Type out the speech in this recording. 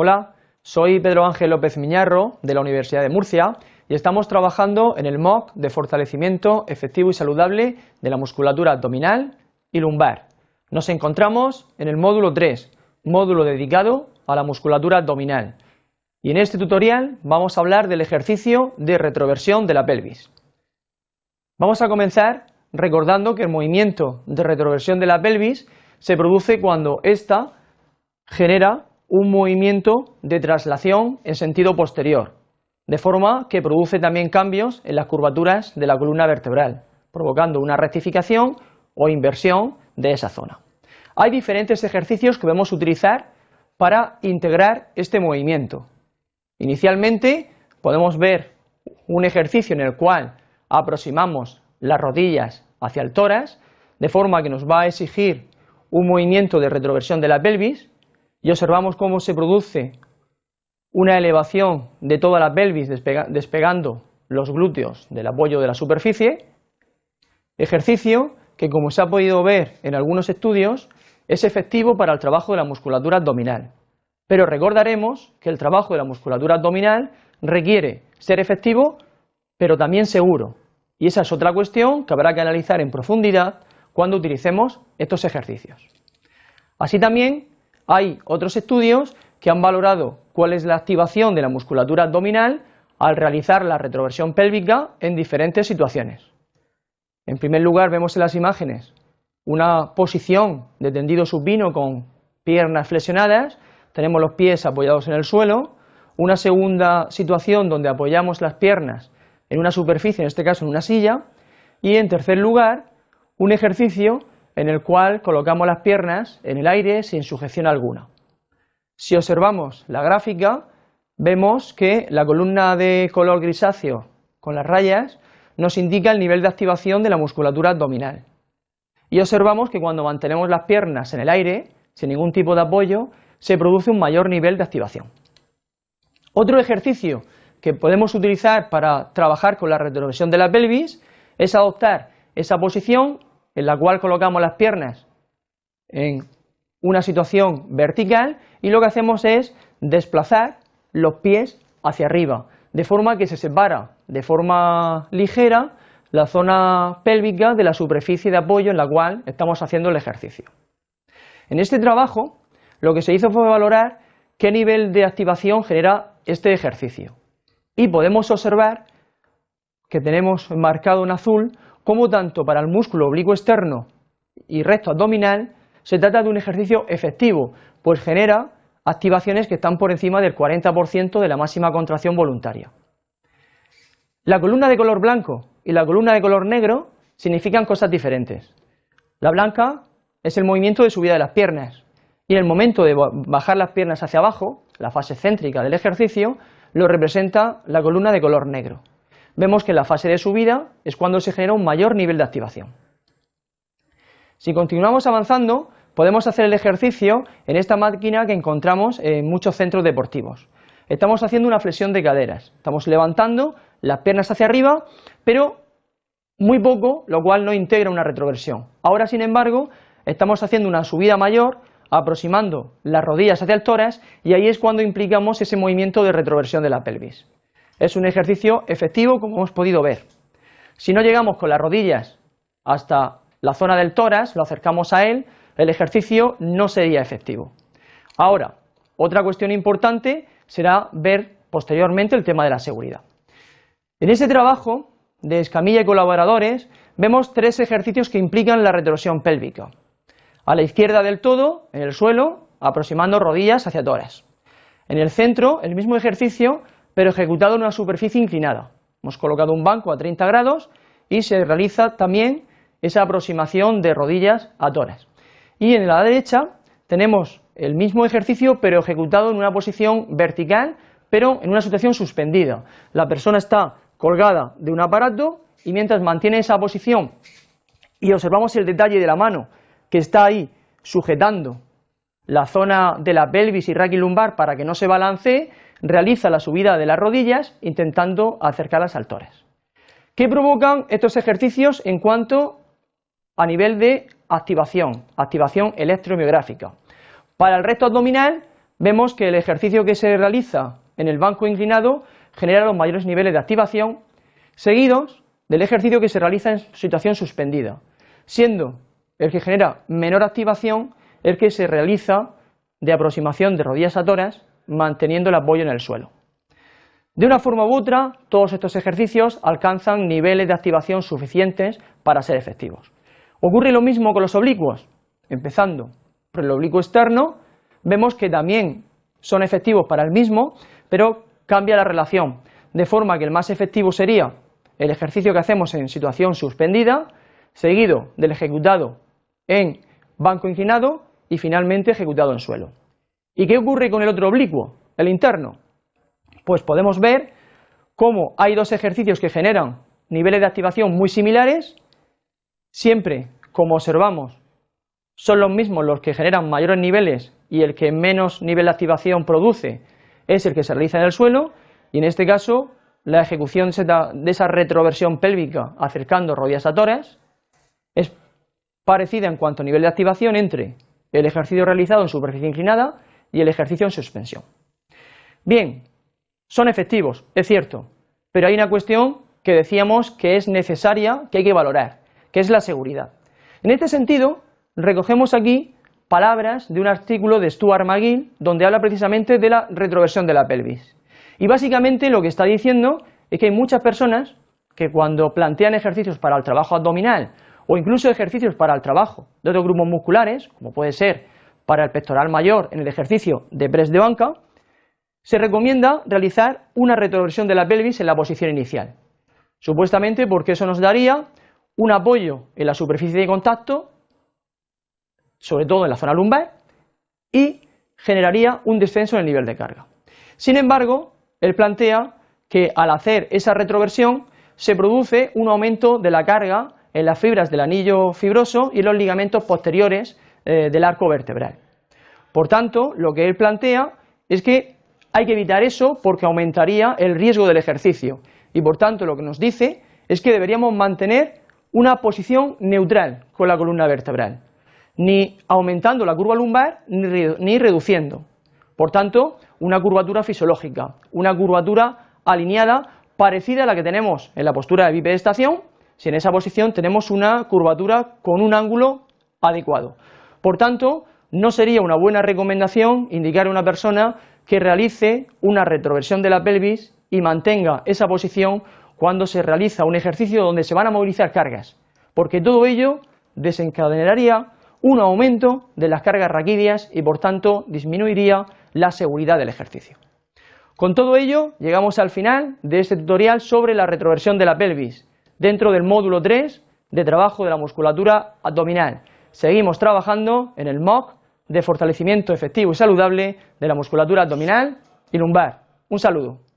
Hola, soy Pedro Ángel López Miñarro de la Universidad de Murcia y estamos trabajando en el MOOC de fortalecimiento efectivo y saludable de la musculatura abdominal y lumbar. Nos encontramos en el módulo 3, módulo dedicado a la musculatura abdominal. Y en este tutorial vamos a hablar del ejercicio de retroversión de la pelvis. Vamos a comenzar recordando que el movimiento de retroversión de la pelvis se produce cuando ésta genera un movimiento de traslación en sentido posterior, de forma que produce también cambios en las curvaturas de la columna vertebral, provocando una rectificación o inversión de esa zona. Hay diferentes ejercicios que podemos utilizar para integrar este movimiento. Inicialmente podemos ver un ejercicio en el cual aproximamos las rodillas hacia el tórax, de forma que nos va a exigir un movimiento de retroversión de la pelvis, y observamos cómo se produce una elevación de toda la pelvis despegando los glúteos del apoyo de la superficie, ejercicio que como se ha podido ver en algunos estudios es efectivo para el trabajo de la musculatura abdominal. Pero recordaremos que el trabajo de la musculatura abdominal requiere ser efectivo pero también seguro y esa es otra cuestión que habrá que analizar en profundidad cuando utilicemos estos ejercicios. Así también hay otros estudios que han valorado cuál es la activación de la musculatura abdominal al realizar la retroversión pélvica en diferentes situaciones. En primer lugar vemos en las imágenes una posición de tendido supino con piernas flexionadas, tenemos los pies apoyados en el suelo, una segunda situación donde apoyamos las piernas en una superficie, en este caso en una silla, y en tercer lugar un ejercicio en el cual colocamos las piernas en el aire sin sujeción alguna. Si observamos la gráfica, vemos que la columna de color grisáceo con las rayas nos indica el nivel de activación de la musculatura abdominal. Y observamos que cuando mantenemos las piernas en el aire, sin ningún tipo de apoyo, se produce un mayor nivel de activación. Otro ejercicio que podemos utilizar para trabajar con la retroversión de la pelvis es adoptar esa posición en la cual colocamos las piernas en una situación vertical y lo que hacemos es desplazar los pies hacia arriba, de forma que se separa de forma ligera la zona pélvica de la superficie de apoyo en la cual estamos haciendo el ejercicio. En este trabajo lo que se hizo fue valorar qué nivel de activación genera este ejercicio y podemos observar que tenemos marcado en azul como tanto para el músculo oblicuo externo y recto abdominal se trata de un ejercicio efectivo, pues genera activaciones que están por encima del 40% de la máxima contracción voluntaria. La columna de color blanco y la columna de color negro significan cosas diferentes. La blanca es el movimiento de subida de las piernas y en el momento de bajar las piernas hacia abajo, la fase céntrica del ejercicio, lo representa la columna de color negro vemos que en la fase de subida es cuando se genera un mayor nivel de activación. Si continuamos avanzando, podemos hacer el ejercicio en esta máquina que encontramos en muchos centros deportivos. Estamos haciendo una flexión de caderas, estamos levantando las piernas hacia arriba, pero muy poco, lo cual no integra una retroversión. Ahora, sin embargo, estamos haciendo una subida mayor, aproximando las rodillas hacia el tórax, y ahí es cuando implicamos ese movimiento de retroversión de la pelvis. Es un ejercicio efectivo como hemos podido ver. Si no llegamos con las rodillas hasta la zona del tórax, lo acercamos a él, el ejercicio no sería efectivo. Ahora, otra cuestión importante será ver posteriormente el tema de la seguridad. En ese trabajo de Escamilla y colaboradores vemos tres ejercicios que implican la retorsión pélvica. A la izquierda del todo, en el suelo, aproximando rodillas hacia tórax. En el centro, el mismo ejercicio, pero ejecutado en una superficie inclinada. Hemos colocado un banco a 30 grados y se realiza también esa aproximación de rodillas a tórax. Y en la derecha tenemos el mismo ejercicio pero ejecutado en una posición vertical pero en una situación suspendida. La persona está colgada de un aparato y mientras mantiene esa posición y observamos el detalle de la mano que está ahí sujetando la zona de la pelvis y lumbar para que no se balancee, realiza la subida de las rodillas intentando acercarlas al tórax. ¿Qué provocan estos ejercicios en cuanto a nivel de activación, activación electromiográfica? Para el recto abdominal vemos que el ejercicio que se realiza en el banco inclinado genera los mayores niveles de activación, seguidos del ejercicio que se realiza en situación suspendida, siendo el que genera menor activación el que se realiza de aproximación de rodillas a toras manteniendo el apoyo en el suelo. De una forma u otra, todos estos ejercicios alcanzan niveles de activación suficientes para ser efectivos. Ocurre lo mismo con los oblicuos. Empezando por el oblicuo externo, vemos que también son efectivos para el mismo, pero cambia la relación, de forma que el más efectivo sería el ejercicio que hacemos en situación suspendida, seguido del ejecutado en banco inclinado y finalmente ejecutado en suelo. ¿Y qué ocurre con el otro oblicuo, el interno? Pues podemos ver cómo hay dos ejercicios que generan niveles de activación muy similares, siempre, como observamos, son los mismos los que generan mayores niveles y el que menos nivel de activación produce es el que se realiza en el suelo y en este caso la ejecución de esa retroversión pélvica acercando rodillas a tórax es parecida en cuanto a nivel de activación entre el ejercicio realizado en superficie inclinada y el ejercicio en suspensión. Bien, son efectivos, es cierto, pero hay una cuestión que decíamos que es necesaria, que hay que valorar, que es la seguridad. En este sentido, recogemos aquí palabras de un artículo de Stuart McGill donde habla precisamente de la retroversión de la pelvis. Y básicamente lo que está diciendo es que hay muchas personas que cuando plantean ejercicios para el trabajo abdominal o incluso ejercicios para el trabajo de otros grupos musculares, como puede ser para el pectoral mayor en el ejercicio de press de banca, se recomienda realizar una retroversión de la pelvis en la posición inicial, supuestamente porque eso nos daría un apoyo en la superficie de contacto, sobre todo en la zona lumbar, y generaría un descenso en el nivel de carga. Sin embargo, él plantea que al hacer esa retroversión se produce un aumento de la carga en las fibras del anillo fibroso y en los ligamentos posteriores eh, del arco vertebral. Por tanto, lo que él plantea es que hay que evitar eso porque aumentaría el riesgo del ejercicio y por tanto lo que nos dice es que deberíamos mantener una posición neutral con la columna vertebral, ni aumentando la curva lumbar ni reduciendo. Por tanto, una curvatura fisiológica, una curvatura alineada parecida a la que tenemos en la postura de bipedestación, si en esa posición tenemos una curvatura con un ángulo adecuado. Por tanto, no sería una buena recomendación indicar a una persona que realice una retroversión de la pelvis y mantenga esa posición cuando se realiza un ejercicio donde se van a movilizar cargas, porque todo ello desencadenaría un aumento de las cargas raquídeas y por tanto disminuiría la seguridad del ejercicio. Con todo ello llegamos al final de este tutorial sobre la retroversión de la pelvis dentro del módulo 3 de trabajo de la musculatura abdominal. Seguimos trabajando en el MOC de fortalecimiento efectivo y saludable de la musculatura abdominal y lumbar. Un saludo.